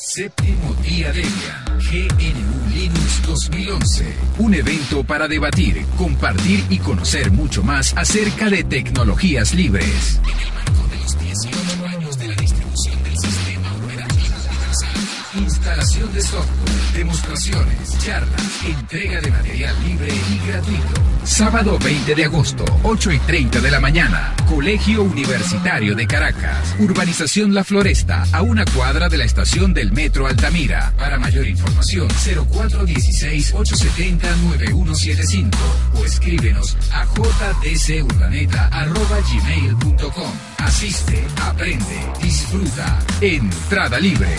Séptimo día Debian, GNU Linux 2011. Un evento para debatir, compartir y conocer mucho más acerca de tecnologías libres. En el marco de los 18 años de la distribución del sistema operativo universal. Instalación de software, demostraciones, charlas, entrega de material libre y gratuito. Sábado 20 de agosto, 8 y 30 de la mañana. Colegio Universitario de Caracas. Urbanización La Floresta, a una cuadra de la estación del Metro Altamira. Para mayor información, 0416-870-9175 o escríbenos a jdcurbaneta.gmail.com. Asiste, aprende, disfruta. Entrada libre.